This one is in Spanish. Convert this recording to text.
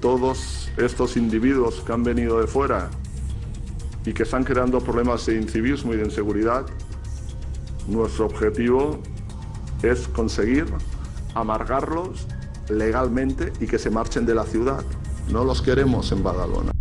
todos estos individuos que han venido de fuera y que están creando problemas de incivismo y de inseguridad, nuestro objetivo es conseguir amargarlos legalmente y que se marchen de la ciudad. No los queremos en Badalona.